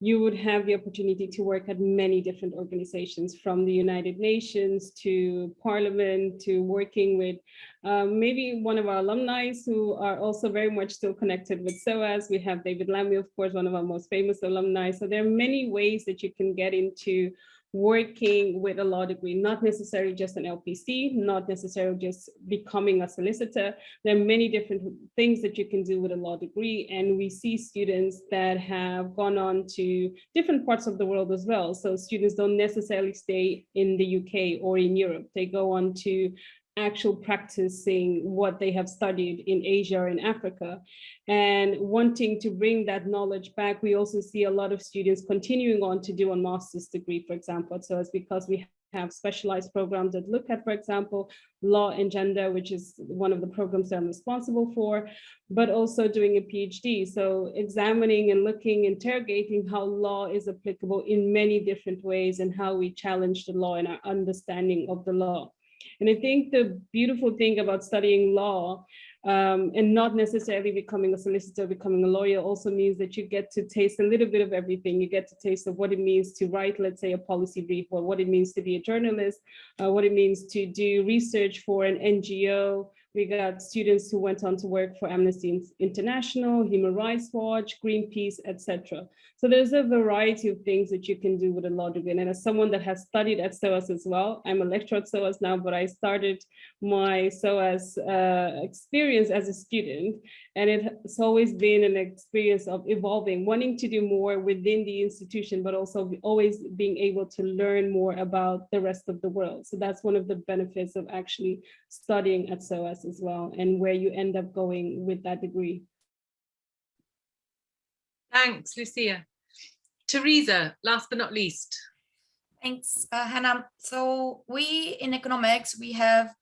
you would have the opportunity to work at many different organizations from the United Nations to Parliament to working with um, maybe one of our alumni who are also very much still connected with SOAS. We have David Lammy, of course, one of our most famous alumni. So there are many ways that you can get into working with a law degree, not necessarily just an LPC, not necessarily just becoming a solicitor. There are many different things that you can do with a law degree. And we see students that have gone on to different parts of the world as well. So students don't necessarily stay in the UK or in Europe. They go on to actual practicing what they have studied in Asia or in Africa and wanting to bring that knowledge back. We also see a lot of students continuing on to do a master's degree, for example. So it's because we have specialized programs that look at, for example, law and gender, which is one of the programs that I'm responsible for, but also doing a PhD. So examining and looking, interrogating how law is applicable in many different ways and how we challenge the law and our understanding of the law. And I think the beautiful thing about studying law um, and not necessarily becoming a solicitor, becoming a lawyer also means that you get to taste a little bit of everything. You get to taste of what it means to write, let's say, a policy brief, or what it means to be a journalist, uh, what it means to do research for an NGO, we got students who went on to work for Amnesty International, Human Rights Watch, Greenpeace, etc. So there's a variety of things that you can do with a law degree. And as someone that has studied at SOAS as well, I'm a lecturer at SOAS now, but I started my SOAS uh, experience as a student. And it's always been an experience of evolving, wanting to do more within the institution, but also always being able to learn more about the rest of the world. So that's one of the benefits of actually studying at SOAS as well, and where you end up going with that degree. Thanks, Lucia. Teresa, last but not least. Thanks, uh, Hannah. So we in economics, we have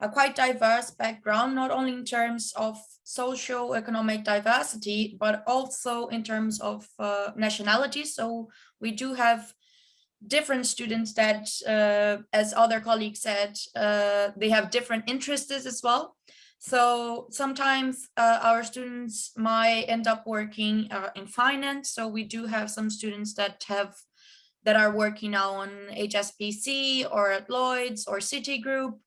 a quite diverse background, not only in terms of socio-economic diversity, but also in terms of uh, nationality. So we do have different students that, uh, as other colleagues said, uh, they have different interests as well. So sometimes uh, our students might end up working uh, in finance. So we do have some students that have that are working now on HSBC or at Lloyd's or Citigroup.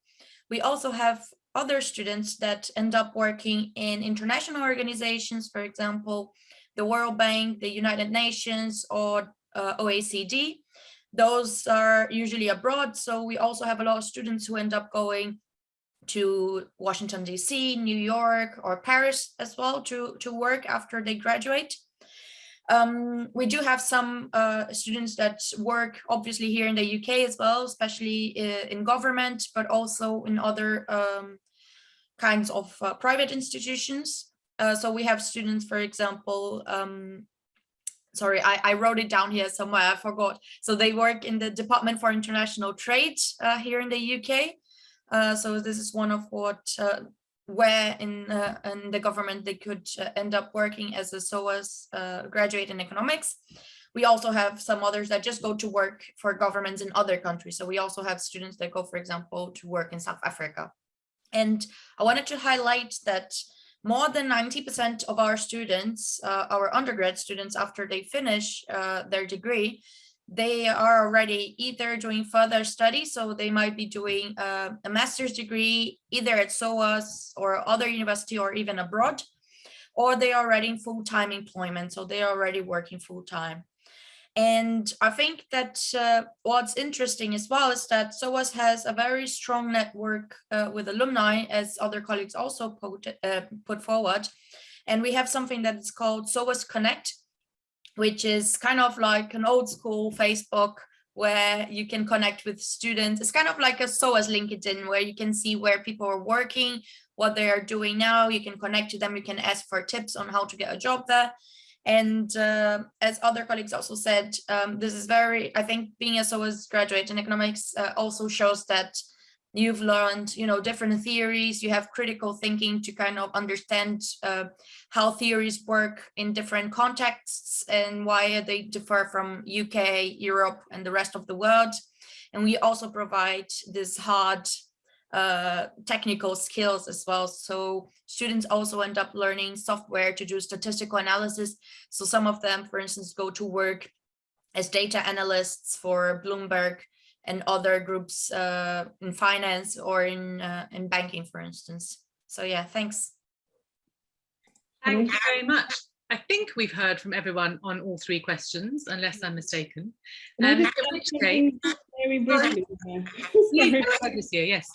We also have other students that end up working in international organizations, for example, the World Bank, the United Nations, or uh, OECD. Those are usually abroad. So we also have a lot of students who end up going to Washington, DC, New York, or Paris as well to, to work after they graduate. Um, we do have some uh, students that work obviously here in the UK as well, especially uh, in government, but also in other um, kinds of uh, private institutions. Uh, so we have students, for example, um, sorry, I, I, wrote it down here somewhere, I forgot. So they work in the Department for International Trade uh, here in the UK. Uh, so this is one of what uh, where in uh, in the government they could uh, end up working as a SOAS uh, graduate in economics. We also have some others that just go to work for governments in other countries. So we also have students that go, for example, to work in South Africa. And I wanted to highlight that more than 90% of our students, uh, our undergrad students, after they finish their degree, they are already either doing further studies, so they might be doing uh, a master's degree either at SOAS or other university or even abroad, or they are already in full-time employment, so they are already working full-time. And I think that uh, what's interesting as well is that SOAS has a very strong network uh, with alumni, as other colleagues also put, uh, put forward. And we have something that is called SOAS Connect, which is kind of like an old school Facebook where you can connect with students. It's kind of like a SOAS LinkedIn where you can see where people are working, what they are doing now. You can connect to them. You can ask for tips on how to get a job there. And uh, as other colleagues also said, um, this is very, I think being a SOAS graduate in economics uh, also shows that you've learned, you know, different theories, you have critical thinking to kind of understand uh, how theories work in different contexts and why they differ from UK, Europe, and the rest of the world. And we also provide this hard uh, technical skills as well. So students also end up learning software to do statistical analysis. So some of them, for instance, go to work as data analysts for Bloomberg and other groups uh, in finance or in, uh, in banking, for instance. So yeah, thanks. Thank you very much. I think we've heard from everyone on all three questions, unless I'm mistaken. Can Um, in which case- very briefly. Please Sorry. go ahead, Lucia, yes.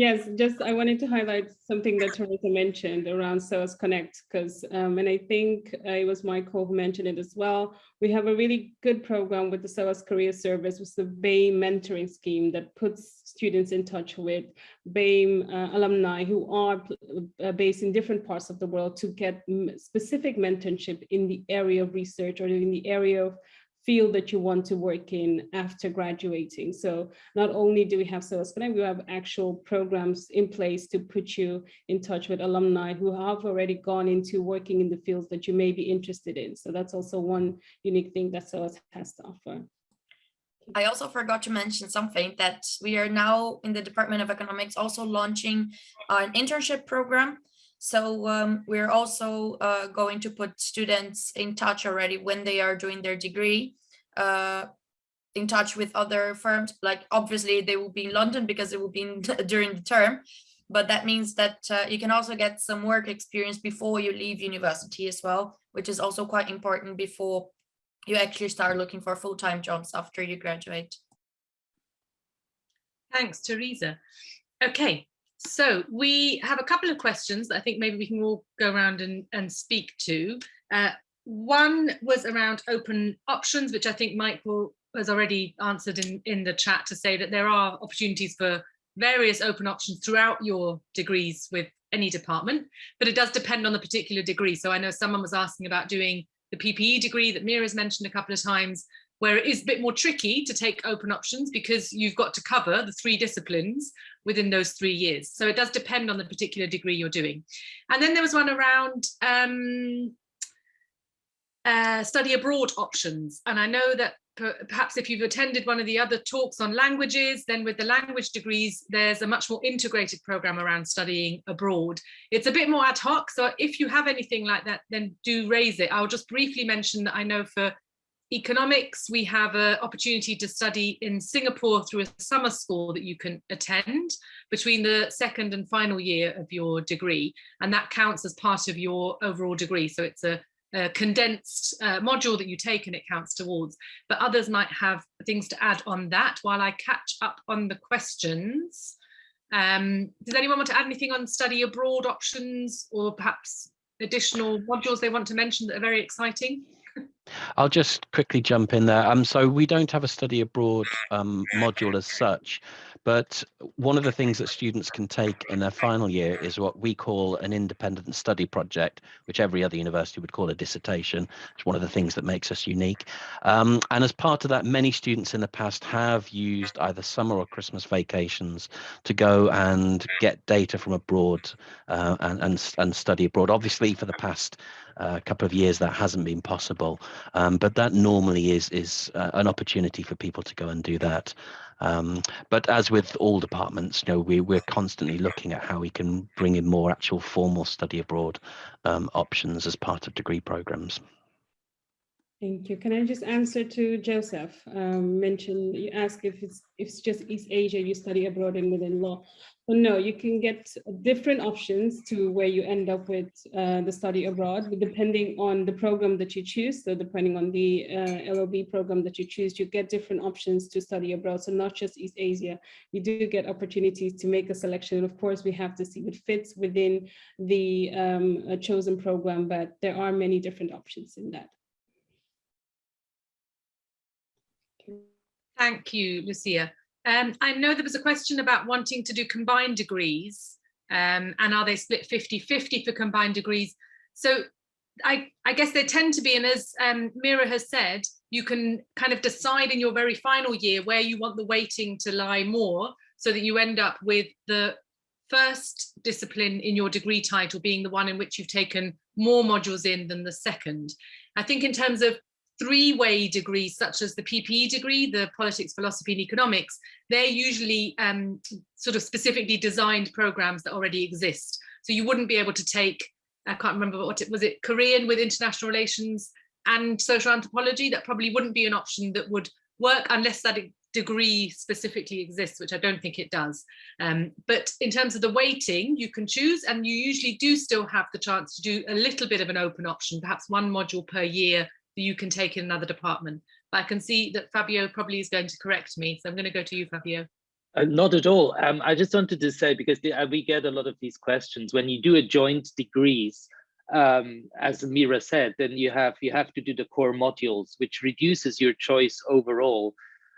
Yes, just I wanted to highlight something that Teresa mentioned around SOAS Connect, because, um, and I think uh, it was Michael who mentioned it as well. We have a really good program with the SOAS Career Service, with the BAME mentoring scheme that puts students in touch with BAME uh, alumni who are uh, based in different parts of the world to get specific mentorship in the area of research or in the area of field that you want to work in after graduating. So not only do we have SOAS Connect, we have actual programs in place to put you in touch with alumni who have already gone into working in the fields that you may be interested in. So that's also one unique thing that SOAS has to offer. I also forgot to mention something that we are now in the Department of Economics also launching an internship program. So um, we're also uh, going to put students in touch already when they are doing their degree, uh, in touch with other firms. Like obviously they will be in London because it will be in, during the term, but that means that uh, you can also get some work experience before you leave university as well, which is also quite important before you actually start looking for full-time jobs after you graduate. Thanks, Teresa. Okay, so we have a couple of questions that I think maybe we can all go around and, and speak to. Uh, one was around open options, which I think Michael has already answered in, in the chat to say that there are opportunities for various open options throughout your degrees with any department, but it does depend on the particular degree. So I know someone was asking about doing the PPE degree that Meera's mentioned a couple of times, where it is a bit more tricky to take open options because you've got to cover the three disciplines within those three years. So it does depend on the particular degree you're doing. And then there was one around um, uh, study abroad options. And I know that per- perhaps if you've attended one of the other talks on languages, then with the language degrees, there's a much more integrated program around studying abroad. It's a bit more ad hoc. So if you have anything like that, then do raise it. I'll just briefly mention that I know for economics, we have an opportunity to study in Singapore through a summer school that you can attend between the second and final year of your degree. And that counts as part of your overall degree. So it's a, a condensed uh, module that you take and it counts towards. But others might have things to add on that while I catch up on the questions. Um, does anyone want to add anything on study abroad options or perhaps additional modules they want to mention that are very exciting? I'll just quickly jump in there. Um, so we don't have a study abroad um, module as such, but one of the things that students can take in their final year is what we call an independent study project, which every other university would call a dissertation. It's one of the things that makes us unique. Um, and as part of that, many students in the past have used either summer or Christmas vacations to go and get data from abroad uh, and, and, and study abroad. Obviously, for the past a couple of years that hasn't been possible. Um, but that normally is is uh, an opportunity for people to go and do that. Um, but as with all departments you know we, we're constantly looking at how we can bring in more actual formal study abroad um, options as part of degree programs Thank you. Can I just answer to Joseph? Um, mentioned you ask if it's if it's just East Asia you study abroad and within law. Well, no, you can get different options to where you end up with uh, the study abroad, depending on the program that you choose. So depending on the uh, LLB program that you choose, you get different options to study abroad. So not just East Asia, you do get opportunities to make a selection. And of course, we have to see what fits within the um, chosen program, but there are many different options in that. Thank you, Lucia. Um, I know there was a question about wanting to do combined degrees um, and are they split 50-50 for combined degrees? So I, I guess they tend to be, and as um, Meera has said, you can kind of decide in your very final year where you want the weighting to lie more so that you end up with the first discipline in your degree title being the one in which you've taken more modules in than the second. I think in terms of three-way degrees such as the PPE degree, the politics, philosophy and economics, they're usually um, sort of specifically designed programs that already exist. So you wouldn't be able to take, I can't remember what it was, it Korean with international relations and social anthropology, that probably wouldn't be an option that would work unless that degree specifically exists, which I don't think it does. Um, but in terms of the weighting, you can choose and you usually do still have the chance to do a little bit of an open option, perhaps one module per year you can take in another department. But I can see that Fabio probably is going to correct me. So I'm going to go to you, Fabio. Uh, not at all. Um, I just wanted to say, because the, uh, we get a lot of these questions, when you do a joint degrees, um, as Meera said, then you have you have to do the core modules, which reduces your choice overall.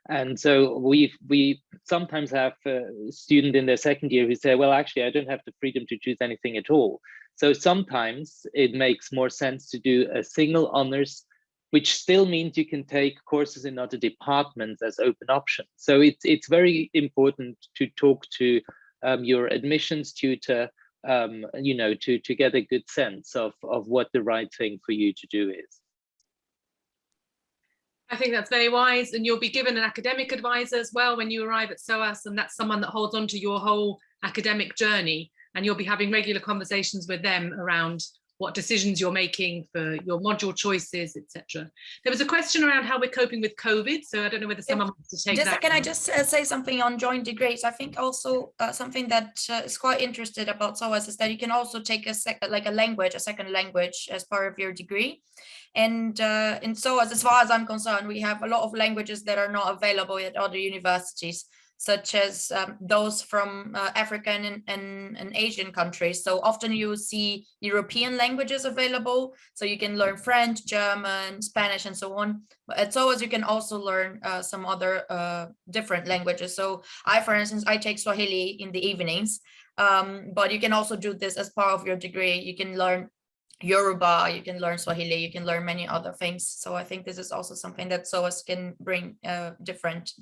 And so we we sometimes have a student in their second year who say, well, actually, I don't have the freedom to choose anything at all. So sometimes it makes more sense to do a single honors which still means you can take courses in other departments as open options. So it's, it's very important to talk to um, your admissions tutor, um, you know, to, to get a good sense of, of what the right thing for you to do is. I think that's very wise and you'll be given an academic advisor as well when you arrive at SOAS and that's someone that holds on to your whole academic journey and you'll be having regular conversations with them around what decisions you're making for your module choices, etc. There was a question around how we're coping with COVID, so I don't know whether someone wants to take just, that. Can I just uh, say something on joint degrees? I think also uh, something that uh, is quite interested about SOAS is that you can also take a sec like a language, a second language as part of your degree. And uh, in SOAS, as far as I'm concerned, we have a lot of languages that are not available at other universities such as um, those from uh, African and, and, and, Asian countries. So often you see European languages available, so you can learn French, German, Spanish, and so on. But at SOAS, you can also learn uh, some other uh, different languages. So I, for instance, I take Swahili in the evenings, um, but you can also do this as part of your degree. You can learn Yoruba, you can learn Swahili, you can learn many other things. So I think this is also something that SOAS can bring uh, different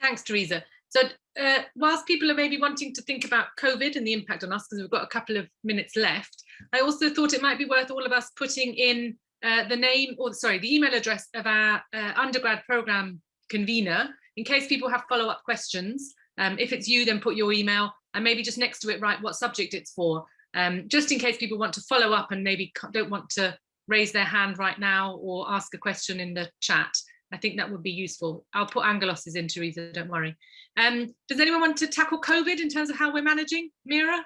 Thanks, Teresa. So uh, whilst people are maybe wanting to think about COVID and the impact on us, because we've got a couple of minutes left, I also thought it might be worth all of us putting in uh, the name or sorry, the email address of our uh, undergrad program convener in case people have follow-up questions. Um, if it's you, then put your email and maybe just next to it, write what subject it's for, um, just in case people want to follow up and maybe don't want to raise their hand right now or ask a question in the chat. I think that would be useful. I'll put Angelos's in, Teresa, don't worry. Um, does anyone want to tackle COVID in terms of how we're managing? Meera?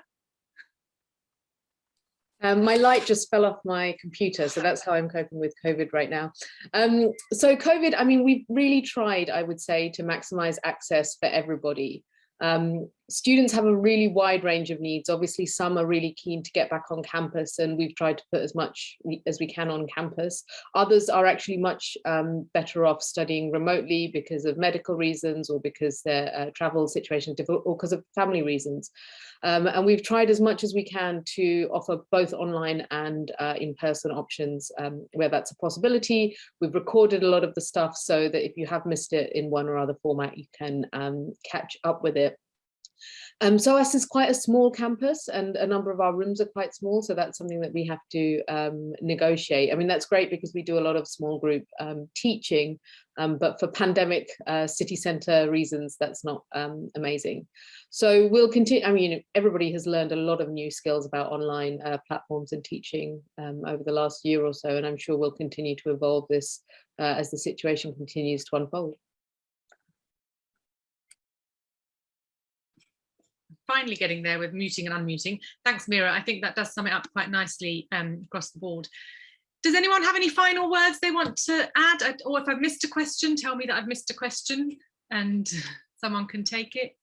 Um, my light just fell off my computer, so that's how I'm coping with COVID right now. Um, so COVID, I mean, we've really tried, I would say, to maximize access for everybody. Um, students have a really wide range of needs. Obviously, some are really keen to get back on campus and we've tried to put as much as we can on campus. Others are actually much um, better off studying remotely because of medical reasons or because their uh, travel situation is difficult or because of family reasons. Um, and we've tried as much as we can to offer both online and uh, in-person options um, where that's a possibility. We've recorded a lot of the stuff so that if you have missed it in one or other format, you can um, catch up with it. Um, SOAS is quite a small campus and a number of our rooms are quite small. So that's something that we have to um, negotiate. I mean, that's great because we do a lot of small group um, teaching, um, but for pandemic uh, city centre reasons, that's not um, amazing. So we'll continue, I mean, everybody has learned a lot of new skills about online uh, platforms and teaching um, over the last year or so, and I'm sure we'll continue to evolve this uh, as the situation continues to unfold. Finally getting there with muting and unmuting. Thanks, Meera. I think that does sum it up quite nicely um, across the board. Does anyone have any final words they want to add? Or if I've missed a question, tell me that I've missed a question and someone can take it.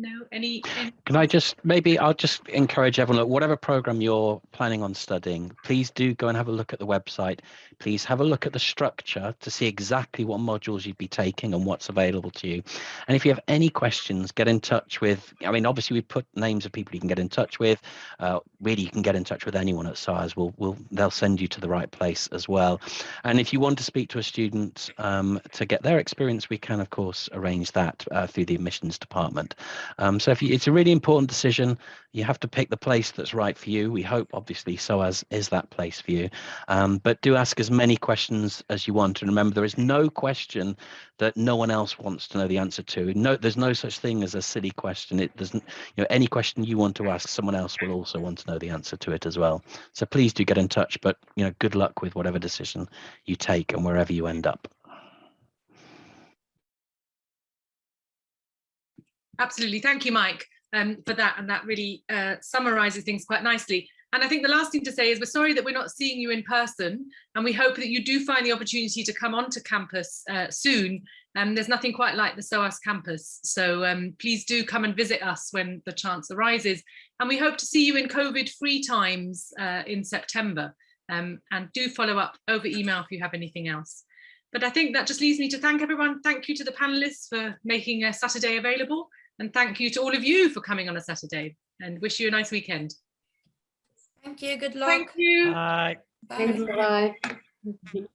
No, any, any- Can I just, maybe I'll just encourage everyone, look, whatever program you're planning on studying, please do go and have a look at the website. Please have a look at the structure to see exactly what modules you'd be taking and what's available to you. And if you have any questions, get in touch with, I mean, obviously we put names of people you can get in touch with. Uh, really, you can get in touch with anyone at SOAS. We'll, we'll, they'll send you to the right place as well. And if you want to speak to a student um, to get their experience, we can, of course, arrange that uh, through the admissions department. Um, so if you, it's a really important decision, you have to pick the place that's right for you. We hope, obviously, SOAS is that place for you. Um, but do ask as many questions as you want. And remember, there is no question that no one else wants to know the answer to. No, there's no such thing as a silly question. It doesn't, you know, any question you want to ask, someone else will also want to know the answer to it as well. So please do get in touch. But you know, good luck with whatever decision you take and wherever you end up. Absolutely. Thank you, Mike, um, for that. And that really uh, summarizes things quite nicely. And I think the last thing to say is we're sorry that we're not seeing you in person and we hope that you do find the opportunity to come onto campus uh, soon. Um, there's nothing quite like the SOAS campus. So um, please do come and visit us when the chance arises. And we hope to see you in COVID free times uh, in September. Um, and do follow up over email if you have anything else. But I think that just leaves me to thank everyone. Thank you to the panelists for making a Saturday available. And thank you to all of you for coming on a Saturday and wish you a nice weekend. Thank you. Good luck. Thank you. Bye. Bye. Thanks, bye.